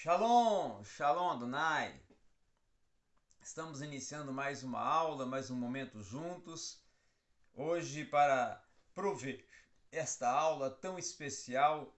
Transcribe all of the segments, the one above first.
Shalom, Shalom Adonai. Estamos iniciando mais uma aula, mais um momento juntos. Hoje para prover esta aula tão especial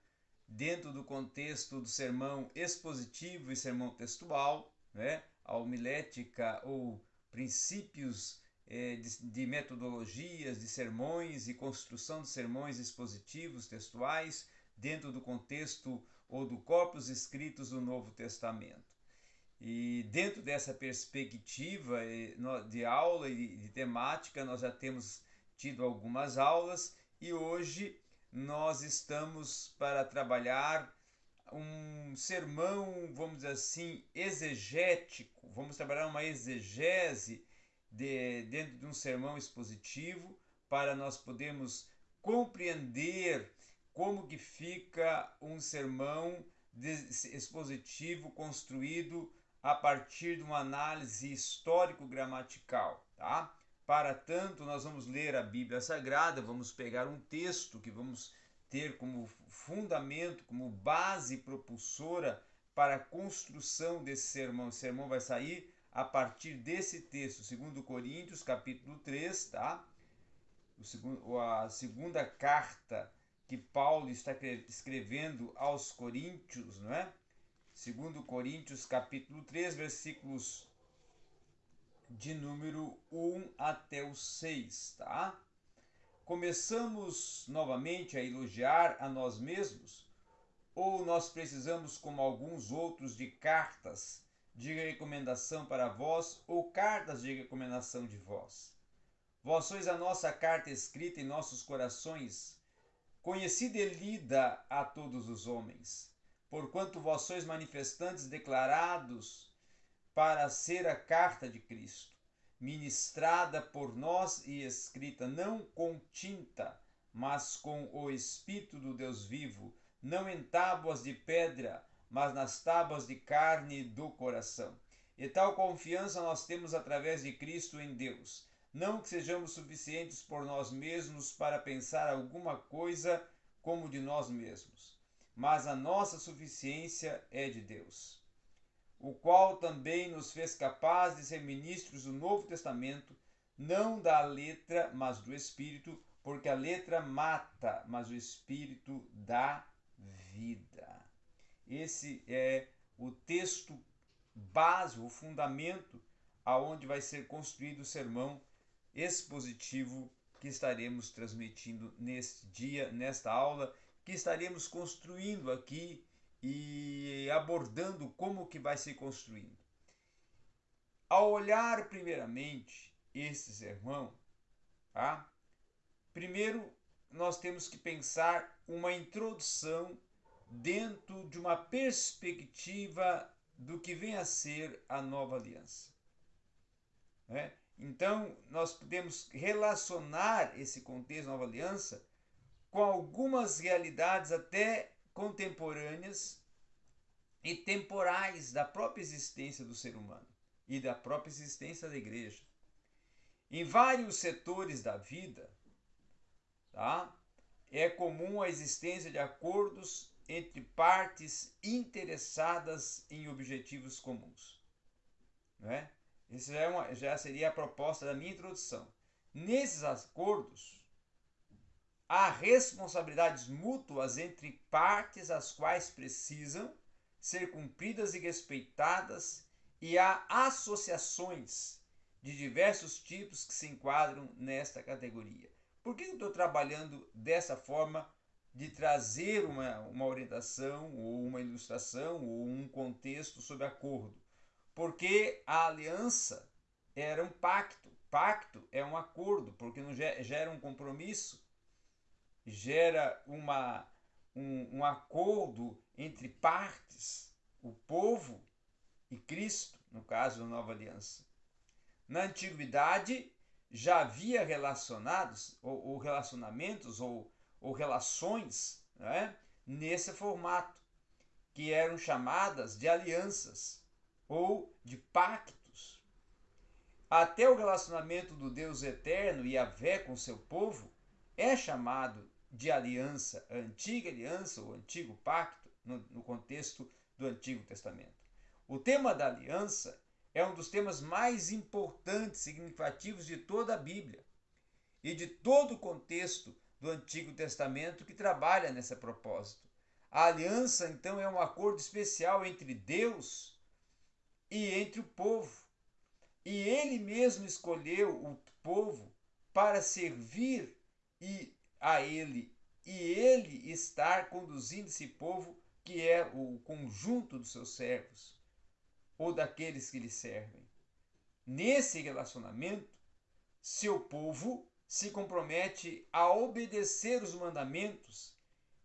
dentro do contexto do sermão expositivo e sermão textual, né? a homilética ou princípios eh, de, de metodologias de sermões e construção de sermões expositivos textuais dentro do contexto ou do corpus escritos do Novo Testamento. E dentro dessa perspectiva eh, de aula e de temática, nós já temos tido algumas aulas e hoje nós estamos para trabalhar um sermão, vamos dizer assim, exegético. Vamos trabalhar uma exegese de, dentro de um sermão expositivo para nós podermos compreender como que fica um sermão expositivo construído a partir de uma análise histórico-gramatical, tá? Para tanto, nós vamos ler a Bíblia Sagrada, vamos pegar um texto que vamos ter como fundamento, como base propulsora para a construção desse sermão. O sermão vai sair a partir desse texto, segundo Coríntios, capítulo 3, tá? O segundo, a segunda carta que Paulo está escrevendo aos Coríntios, não é? Segundo Coríntios, capítulo 3, versículos de número 1 até o 6, tá? Começamos novamente a elogiar a nós mesmos? Ou nós precisamos, como alguns outros, de cartas de recomendação para vós ou cartas de recomendação de vós? Vós sois a nossa carta escrita em nossos corações, conhecida e lida a todos os homens, porquanto vós sois manifestantes declarados para ser a carta de Cristo, ministrada por nós e escrita não com tinta, mas com o Espírito do Deus vivo, não em tábuas de pedra, mas nas tábuas de carne do coração. E tal confiança nós temos através de Cristo em Deus não que sejamos suficientes por nós mesmos para pensar alguma coisa como de nós mesmos, mas a nossa suficiência é de Deus, o qual também nos fez capazes de ser ministros do Novo Testamento, não da letra, mas do Espírito, porque a letra mata, mas o Espírito dá vida. Esse é o texto básico, o fundamento aonde vai ser construído o sermão expositivo que estaremos transmitindo neste dia, nesta aula, que estaremos construindo aqui e abordando como que vai se construindo. Ao olhar primeiramente esse sermão, tá? Primeiro nós temos que pensar uma introdução dentro de uma perspectiva do que vem a ser a nova aliança. Né? Então, nós podemos relacionar esse contexto Nova Aliança com algumas realidades até contemporâneas e temporais da própria existência do ser humano e da própria existência da igreja. Em vários setores da vida, tá? é comum a existência de acordos entre partes interessadas em objetivos comuns. Não é? Isso já, é uma, já seria a proposta da minha introdução. Nesses acordos, há responsabilidades mútuas entre partes as quais precisam ser cumpridas e respeitadas, e há associações de diversos tipos que se enquadram nesta categoria. Por que eu estou trabalhando dessa forma de trazer uma, uma orientação, ou uma ilustração, ou um contexto sobre acordo? Porque a aliança era um pacto. Pacto é um acordo, porque gera um compromisso, gera uma, um, um acordo entre partes, o povo e Cristo, no caso da nova aliança. Na antiguidade já havia relacionados, ou, ou relacionamentos, ou, ou relações, né, nesse formato, que eram chamadas de alianças ou de pactos. Até o relacionamento do Deus eterno e a vé com seu povo é chamado de aliança, antiga aliança, o antigo pacto, no, no contexto do Antigo Testamento. O tema da aliança é um dos temas mais importantes significativos de toda a Bíblia e de todo o contexto do Antigo Testamento que trabalha nesse propósito. A aliança, então, é um acordo especial entre Deus e entre o povo. E ele mesmo escolheu o povo para servir e a ele e ele estar conduzindo esse povo que é o conjunto dos seus servos ou daqueles que lhe servem. Nesse relacionamento, seu povo se compromete a obedecer os mandamentos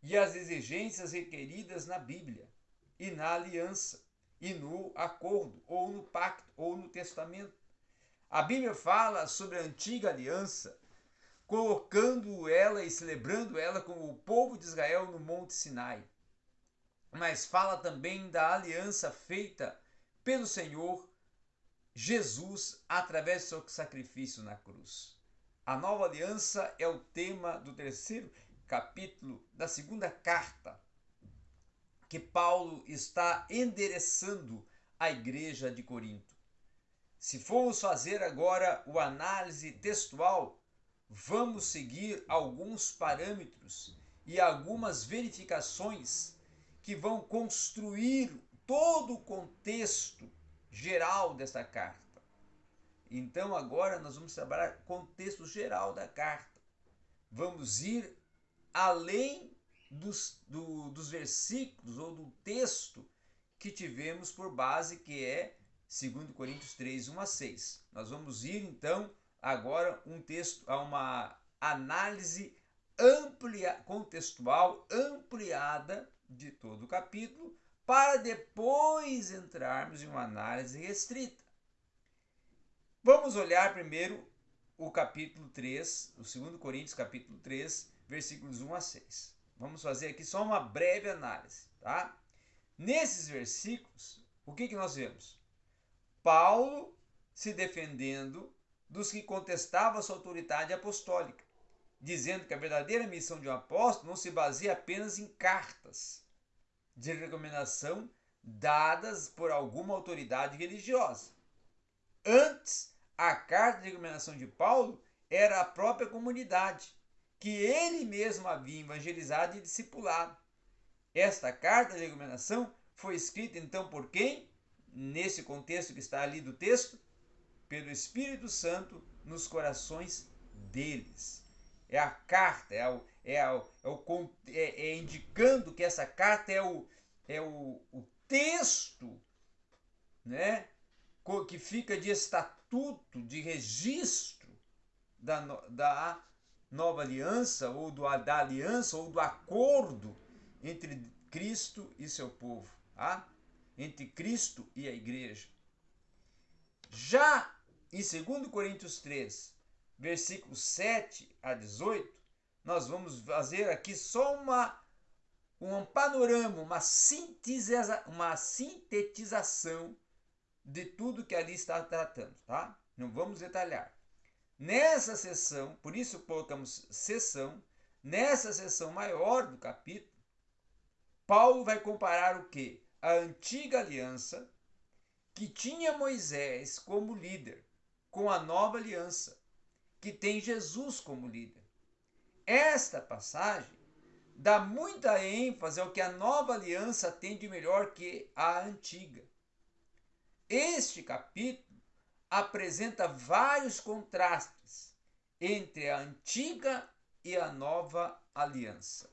e as exigências requeridas na Bíblia e na aliança e no acordo ou no pacto ou no testamento. A Bíblia fala sobre a antiga aliança, colocando ela e celebrando ela com o povo de Israel no Monte Sinai. Mas fala também da aliança feita pelo Senhor Jesus através do seu sacrifício na cruz. A nova aliança é o tema do terceiro capítulo da segunda carta que Paulo está endereçando à igreja de Corinto. Se formos fazer agora o análise textual, vamos seguir alguns parâmetros e algumas verificações que vão construir todo o contexto geral dessa carta. Então agora nós vamos trabalhar contexto geral da carta. Vamos ir além dos, do, dos versículos ou do texto que tivemos por base, que é 2 Coríntios 3, 1 a 6. Nós vamos ir então agora um texto a uma análise amplia, contextual ampliada de todo o capítulo, para depois entrarmos em uma análise restrita. Vamos olhar primeiro o capítulo 3, o 2 Coríntios capítulo 3, versículos 1 a 6. Vamos fazer aqui só uma breve análise, tá? Nesses versículos, o que, que nós vemos? Paulo se defendendo dos que contestavam a sua autoridade apostólica, dizendo que a verdadeira missão de um apóstolo não se baseia apenas em cartas de recomendação dadas por alguma autoridade religiosa. Antes, a carta de recomendação de Paulo era a própria comunidade, que ele mesmo havia evangelizado e discipulado. Esta carta de recomendação foi escrita então por quem? Nesse contexto que está ali do texto, pelo Espírito Santo nos corações deles. É a carta, é, o, é, o, é, o, é, é indicando que essa carta é o, é o, o texto né, que fica de estatuto, de registro da, da nova aliança, ou do, da aliança, ou do acordo entre Cristo e seu povo, tá? entre Cristo e a igreja. Já em 2 Coríntios 3, versículos 7 a 18, nós vamos fazer aqui só uma, um panorama, uma, sintetiza, uma sintetização de tudo que ali está tratando, tá? Não vamos detalhar. Nessa sessão, por isso colocamos sessão, nessa sessão maior do capítulo, Paulo vai comparar o que? A antiga aliança, que tinha Moisés como líder, com a nova aliança, que tem Jesus como líder. Esta passagem dá muita ênfase ao que a nova aliança tem de melhor que a antiga. Este capítulo apresenta vários contrastes entre a antiga e a nova aliança.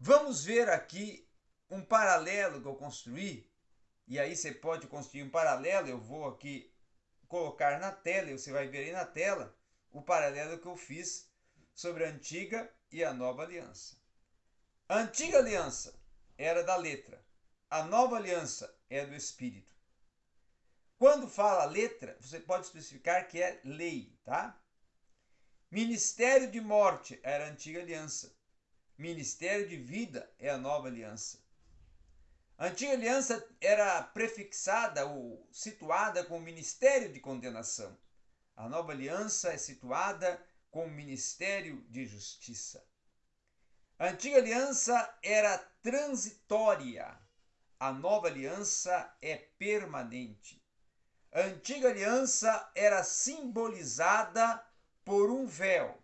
Vamos ver aqui um paralelo que eu construí, e aí você pode construir um paralelo, eu vou aqui colocar na tela, e você vai ver aí na tela o paralelo que eu fiz sobre a antiga e a nova aliança. A antiga aliança era da letra, a nova aliança é do espírito. Quando fala letra, você pode especificar que é lei, tá? Ministério de morte era a antiga aliança. Ministério de vida é a nova aliança. A antiga aliança era prefixada ou situada com o ministério de condenação. A nova aliança é situada com o ministério de justiça. A antiga aliança era transitória, a nova aliança é permanente. A antiga aliança era simbolizada por um véu.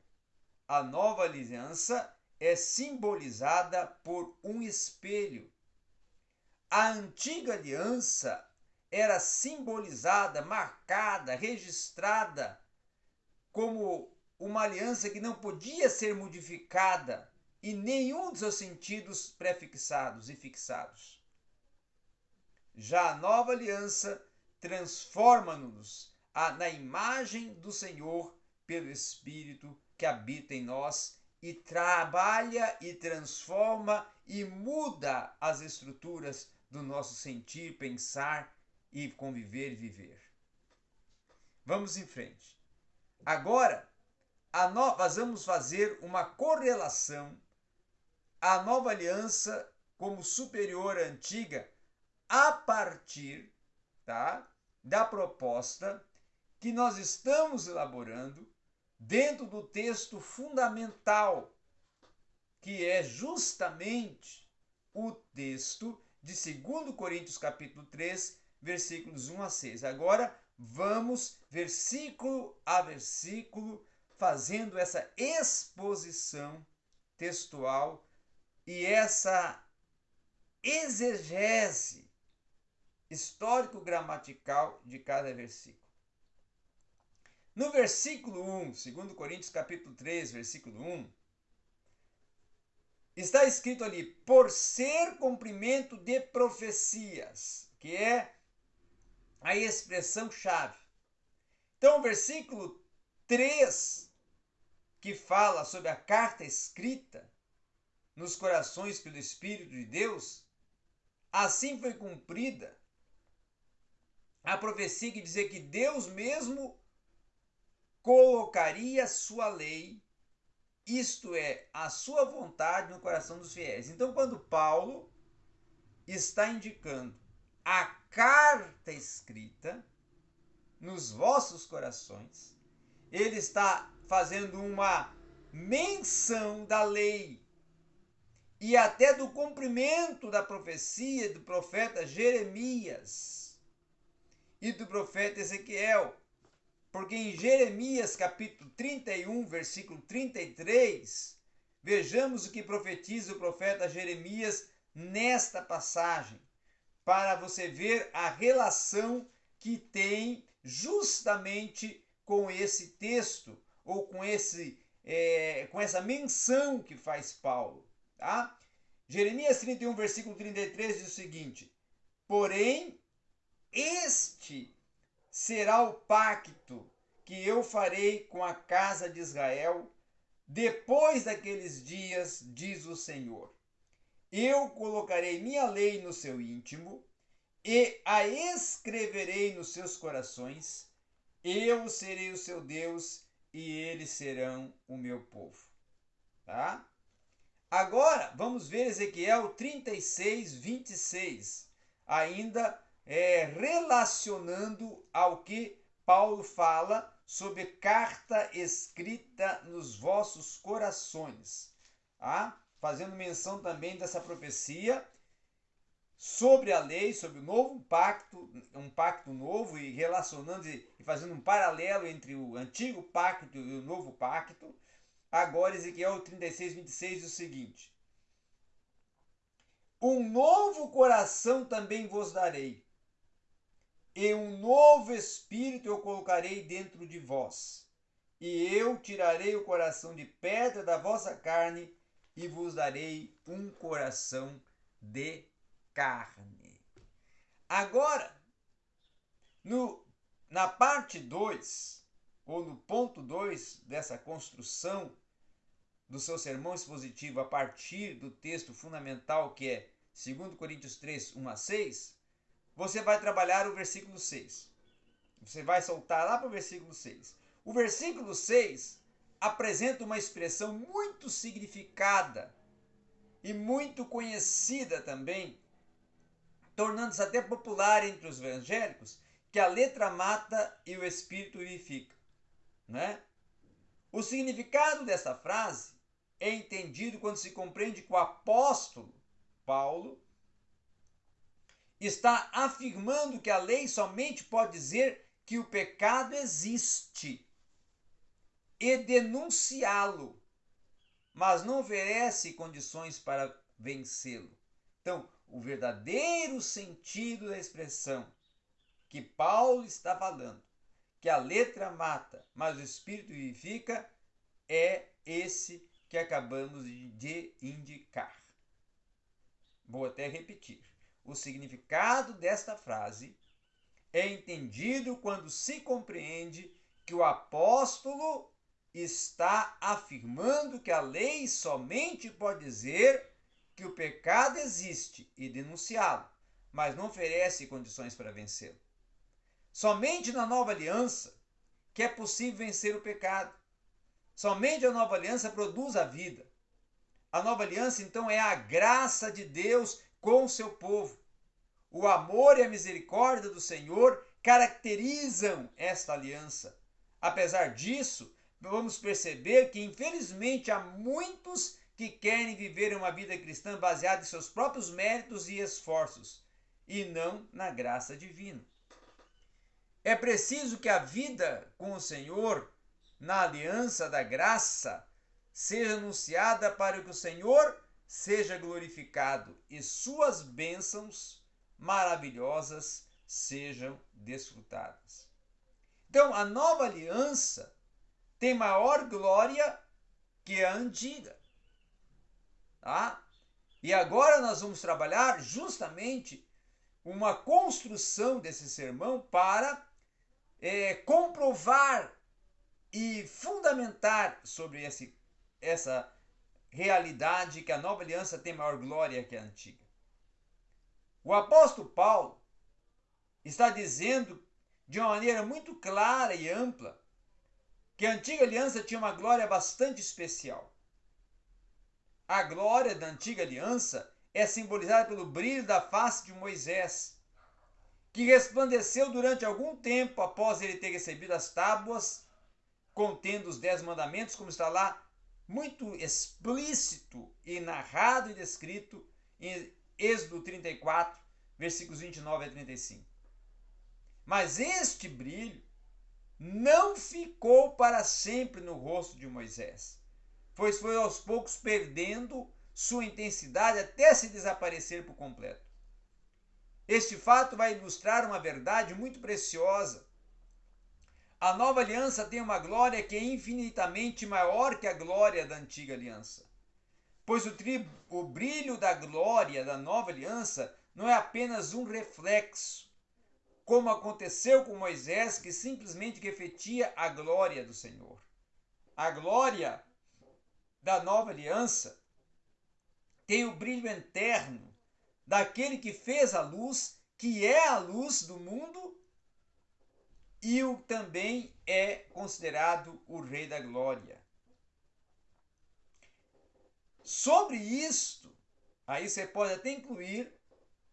A nova aliança é simbolizada por um espelho. A antiga aliança era simbolizada, marcada, registrada como uma aliança que não podia ser modificada em nenhum dos seus sentidos prefixados e fixados. Já a nova aliança transforma-nos na imagem do Senhor pelo Espírito que habita em nós e trabalha e transforma e muda as estruturas do nosso sentir, pensar e conviver e viver. Vamos em frente. Agora, a no... nós vamos fazer uma correlação à nova aliança como superior à antiga a partir tá, da proposta que nós estamos elaborando dentro do texto fundamental, que é justamente o texto de 2 Coríntios capítulo 3, versículos 1 a 6. Agora vamos versículo a versículo fazendo essa exposição textual e essa exegese histórico-gramatical de cada versículo. No versículo 1, 2 Coríntios capítulo 3, versículo 1, está escrito ali, por ser cumprimento de profecias, que é a expressão chave. Então, o versículo 3, que fala sobre a carta escrita nos corações pelo Espírito de Deus, assim foi cumprida a profecia que dizia que Deus mesmo colocaria sua lei, isto é, a sua vontade no coração dos fiéis. Então, quando Paulo está indicando a carta escrita nos vossos corações, ele está fazendo uma menção da lei e até do cumprimento da profecia do profeta Jeremias e do profeta Ezequiel porque em Jeremias capítulo 31, versículo 33, vejamos o que profetiza o profeta Jeremias nesta passagem, para você ver a relação que tem justamente com esse texto, ou com, esse, é, com essa menção que faz Paulo. Tá? Jeremias 31, versículo 33 diz o seguinte: Porém, este será o pacto que eu farei com a casa de Israel depois daqueles dias, diz o Senhor. Eu colocarei minha lei no seu íntimo e a escreverei nos seus corações. Eu serei o seu Deus e eles serão o meu povo. Tá? Agora, vamos ver Ezequiel 36, 26. Ainda é, relacionando ao que Paulo fala sobre carta escrita nos vossos corações, tá? fazendo menção também dessa profecia sobre a lei, sobre o novo pacto, um pacto novo e relacionando e fazendo um paralelo entre o antigo pacto e o novo pacto. Agora, Ezequiel 36, 26 diz o seguinte: Um novo coração também vos darei e um novo espírito eu colocarei dentro de vós. E eu tirarei o coração de pedra da vossa carne e vos darei um coração de carne. Agora, no, na parte 2, ou no ponto 2 dessa construção do seu sermão expositivo a partir do texto fundamental que é 2 Coríntios 3, 1 a 6, você vai trabalhar o versículo 6. Você vai soltar lá para o versículo 6. O versículo 6 apresenta uma expressão muito significada e muito conhecida também, tornando-se até popular entre os evangélicos, que a letra mata e o espírito vivifica. Né? O significado dessa frase é entendido quando se compreende que o apóstolo Paulo está afirmando que a lei somente pode dizer que o pecado existe e denunciá-lo, mas não oferece condições para vencê-lo. Então, o verdadeiro sentido da expressão que Paulo está falando, que a letra mata, mas o espírito vivifica, é esse que acabamos de indicar. Vou até repetir. O significado desta frase é entendido quando se compreende que o apóstolo está afirmando que a lei somente pode dizer que o pecado existe e denunciá-lo, mas não oferece condições para vencê-lo. Somente na nova aliança que é possível vencer o pecado. Somente a nova aliança produz a vida. A nova aliança, então, é a graça de Deus com o seu povo. O amor e a misericórdia do Senhor caracterizam esta aliança. Apesar disso, vamos perceber que, infelizmente, há muitos que querem viver uma vida cristã baseada em seus próprios méritos e esforços e não na graça divina. É preciso que a vida com o Senhor, na aliança da graça, seja anunciada para que o Senhor seja glorificado e suas bênçãos maravilhosas sejam desfrutadas. Então, a nova aliança tem maior glória que a antiga. Tá? E agora nós vamos trabalhar justamente uma construção desse sermão para é, comprovar e fundamentar sobre esse, essa realidade que a nova aliança tem maior glória que a antiga. O apóstolo Paulo está dizendo de uma maneira muito clara e ampla que a antiga aliança tinha uma glória bastante especial. A glória da antiga aliança é simbolizada pelo brilho da face de Moisés, que resplandeceu durante algum tempo após ele ter recebido as tábuas contendo os dez mandamentos, como está lá muito explícito e narrado e descrito em Êxodo 34, versículos 29 a 35. Mas este brilho não ficou para sempre no rosto de Moisés pois foi aos poucos perdendo sua intensidade até se desaparecer por completo. Este fato vai ilustrar uma verdade muito preciosa. A nova aliança tem uma glória que é infinitamente maior que a glória da antiga aliança. Pois o, tri, o brilho da glória da nova aliança não é apenas um reflexo, como aconteceu com Moisés, que simplesmente refletia a glória do Senhor. A glória da nova aliança tem o brilho eterno daquele que fez a luz, que é a luz do mundo e o também é considerado o rei da glória. Sobre isto, aí você pode até incluir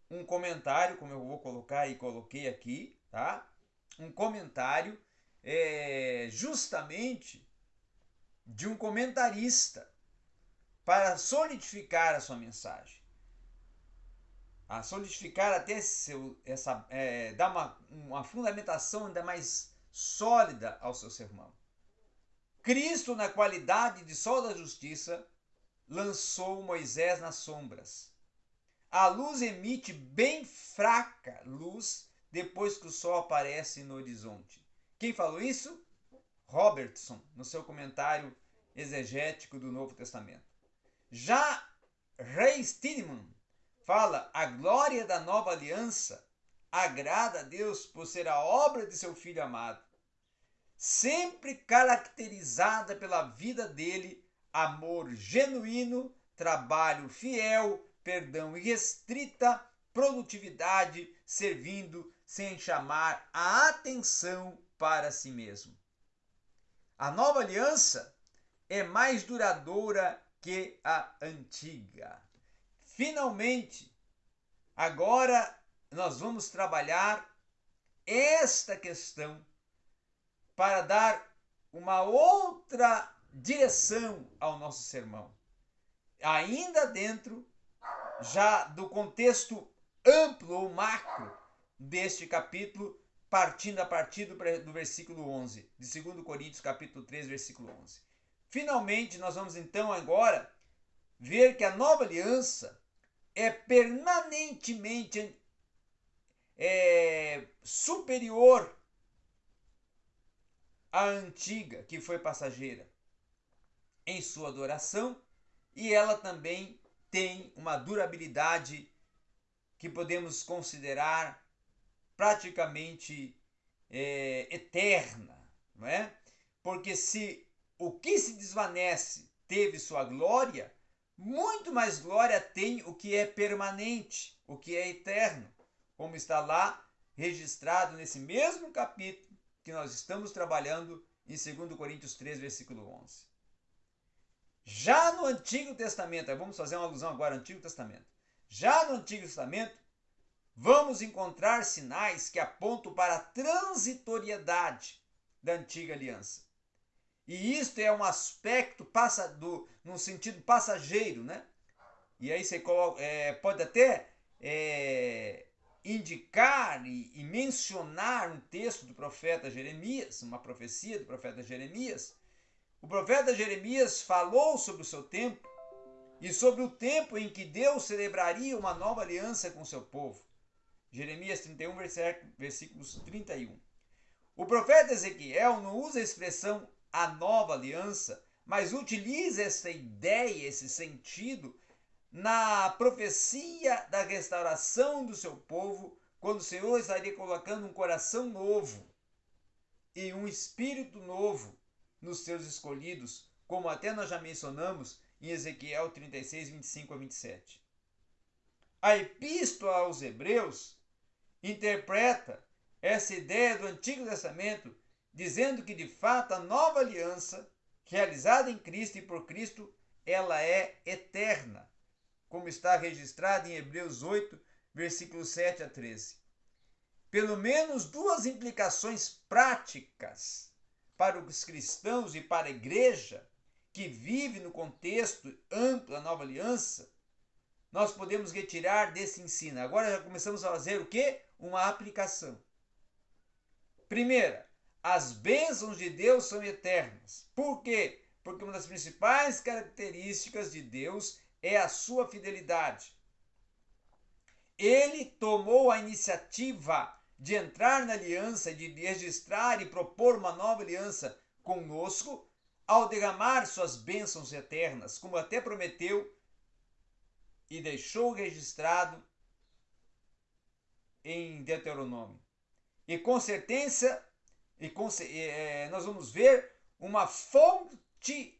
um comentário, como eu vou colocar e coloquei aqui, tá? Um comentário é, justamente de um comentarista para solidificar a sua mensagem. A solidificar até seu, essa, é, uma, uma fundamentação ainda mais sólida ao seu sermão. Cristo, na qualidade de sol da justiça, lançou Moisés nas sombras. A luz emite bem fraca luz depois que o sol aparece no horizonte. Quem falou isso? Robertson, no seu comentário exegético do Novo Testamento. Já Rei Stidman fala: a glória da nova aliança agrada a Deus por ser a obra de seu filho amado, sempre caracterizada pela vida dele, amor genuíno, trabalho fiel, perdão irrestrita, produtividade, servindo sem chamar a atenção para si mesmo. A nova aliança é mais duradoura que a antiga. Finalmente, agora nós vamos trabalhar esta questão para dar uma outra direção ao nosso sermão. Ainda dentro já do contexto amplo ou macro deste capítulo, partindo a partir do, do versículo 11, de 2 Coríntios capítulo 3, versículo 11. Finalmente, nós vamos então agora ver que a nova aliança é permanentemente é, superior à antiga, que foi passageira, em sua adoração, e ela também tem uma durabilidade que podemos considerar praticamente é, eterna, não é? Porque se o que se desvanece teve sua glória, muito mais glória tem o que é permanente, o que é eterno, como está lá registrado nesse mesmo capítulo que nós estamos trabalhando em 2 Coríntios 3, versículo 11. Já no Antigo Testamento, vamos fazer uma alusão agora ao Antigo Testamento. Já no Antigo Testamento, vamos encontrar sinais que apontam para a transitoriedade da antiga aliança. E isto é um aspecto passa do, num sentido passageiro, né? E aí você coloca, é, pode até é, indicar e, e mencionar um texto do profeta Jeremias, uma profecia do profeta Jeremias. O profeta Jeremias falou sobre o seu tempo e sobre o tempo em que Deus celebraria uma nova aliança com seu povo. Jeremias 31, versículos 31. O profeta Ezequiel não usa a expressão a nova aliança, mas utiliza essa ideia, esse sentido, na profecia da restauração do seu povo, quando o Senhor estaria colocando um coração novo e um espírito novo nos seus escolhidos, como até nós já mencionamos em Ezequiel 36, 25 a 27. A epístola aos Hebreus interpreta essa ideia do Antigo Testamento dizendo que de fato a nova aliança, realizada em Cristo e por Cristo, ela é eterna, como está registrado em Hebreus 8, versículos 7 a 13. Pelo menos duas implicações práticas para os cristãos e para a igreja que vive no contexto amplo da nova aliança, nós podemos retirar desse ensino. Agora já começamos a fazer o que? Uma aplicação. Primeira, as bênçãos de Deus são eternas. Por quê? Porque uma das principais características de Deus é a sua fidelidade. Ele tomou a iniciativa de entrar na aliança, de registrar e propor uma nova aliança conosco, ao derramar suas bênçãos eternas, como até prometeu e deixou registrado em Deuteronômio. E com certeza e é, nós vamos ver uma fonte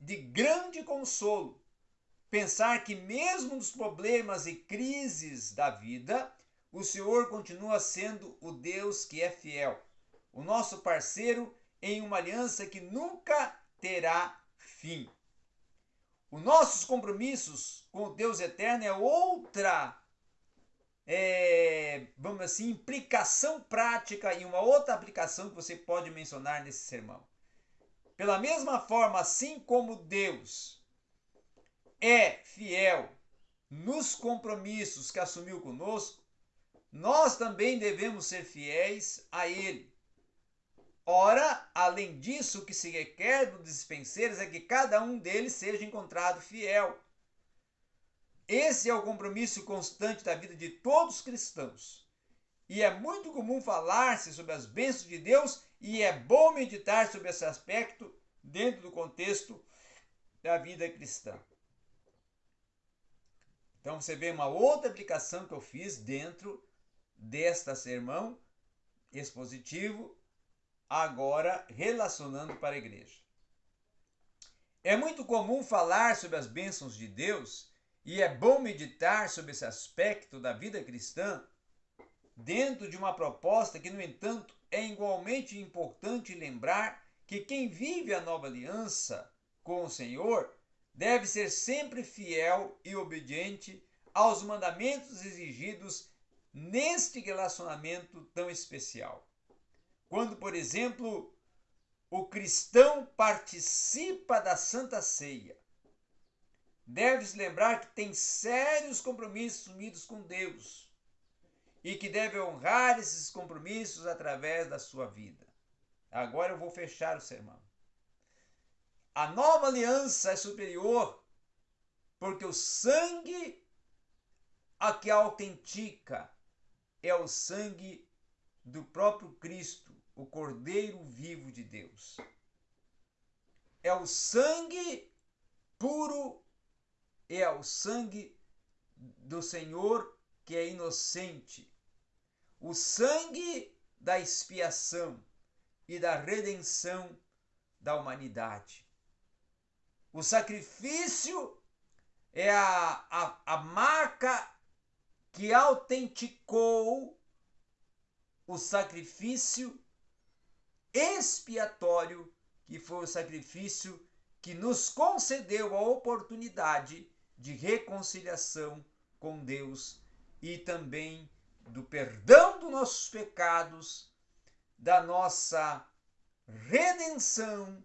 de grande consolo. Pensar que, mesmo nos problemas e crises da vida, o Senhor continua sendo o Deus que é fiel, o nosso parceiro em uma aliança que nunca terá fim. Os nossos compromissos com o Deus eterno é outra é, vamos assim, implicação prática e uma outra aplicação que você pode mencionar nesse sermão. Pela mesma forma, assim como Deus é fiel nos compromissos que assumiu conosco, nós também devemos ser fiéis a Ele. Ora, além disso, o que se requer dos dispenseiros é que cada um deles seja encontrado fiel. Esse é o compromisso constante da vida de todos os cristãos. E é muito comum falar-se sobre as bênçãos de Deus e é bom meditar sobre esse aspecto dentro do contexto da vida cristã. Então você vê uma outra aplicação que eu fiz dentro desta sermão expositivo, agora relacionando para a igreja. É muito comum falar sobre as bênçãos de Deus e é bom meditar sobre esse aspecto da vida cristã dentro de uma proposta que, no entanto, é igualmente importante lembrar que quem vive a nova aliança com o Senhor deve ser sempre fiel e obediente aos mandamentos exigidos neste relacionamento tão especial. Quando, por exemplo, o cristão participa da Santa Ceia, deve-se lembrar que tem sérios compromissos assumidos com Deus e que deve honrar esses compromissos através da sua vida. Agora eu vou fechar o sermão. A nova aliança é superior porque o sangue a que autentica é o sangue do próprio Cristo, o Cordeiro vivo de Deus. É o sangue puro, é o sangue do Senhor que é inocente. O sangue da expiação e da redenção da humanidade. O sacrifício é a, a, a marca que autenticou o sacrifício expiatório, que foi o sacrifício que nos concedeu a oportunidade de reconciliação com Deus e também do perdão dos nossos pecados, da nossa redenção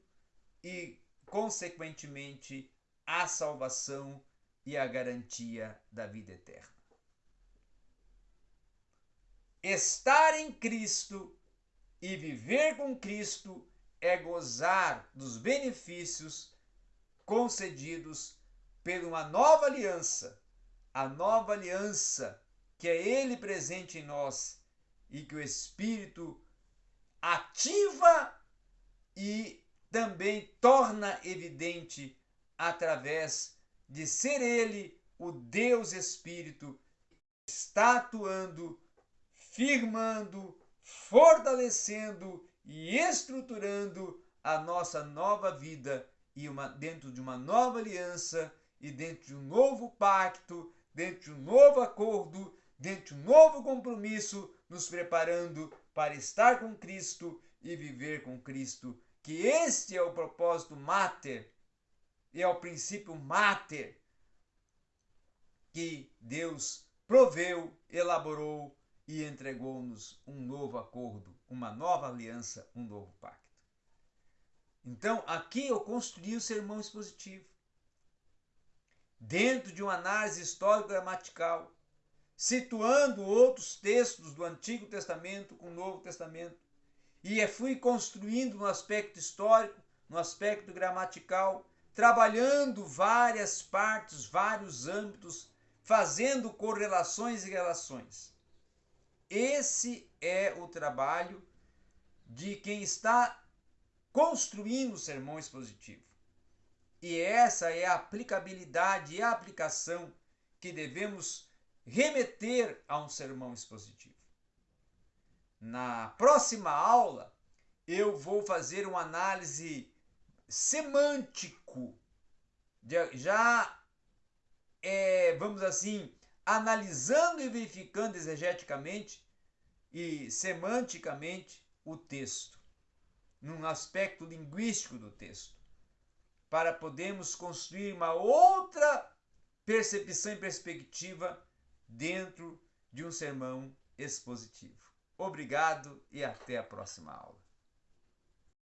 e, consequentemente, a salvação e a garantia da vida eterna. Estar em Cristo e viver com Cristo é gozar dos benefícios concedidos por uma nova aliança, a nova aliança que é Ele presente em nós e que o Espírito ativa e também torna evidente através de ser Ele o Deus Espírito, está atuando, firmando, fortalecendo e estruturando a nossa nova vida e uma, dentro de uma nova aliança e dentro de um novo pacto, dentro de um novo acordo, dentro de um novo compromisso, nos preparando para estar com Cristo e viver com Cristo. Que este é o propósito mater e é o princípio mater que Deus proveu, elaborou e entregou-nos um novo acordo, uma nova aliança, um novo pacto. Então, aqui eu construí o sermão expositivo. Dentro de uma análise histórico-gramatical, situando outros textos do Antigo Testamento com o Novo Testamento, e fui construindo no aspecto histórico, no aspecto gramatical, trabalhando várias partes, vários âmbitos, fazendo correlações e relações. Esse é o trabalho de quem está construindo o sermão expositivo. E essa é a aplicabilidade e a aplicação que devemos remeter a um sermão expositivo. Na próxima aula, eu vou fazer uma análise semântico, já é, vamos assim, analisando e verificando exegeticamente e semanticamente o texto, num aspecto linguístico do texto, para podermos construir uma outra percepção e perspectiva dentro de um sermão expositivo. Obrigado e até a próxima aula.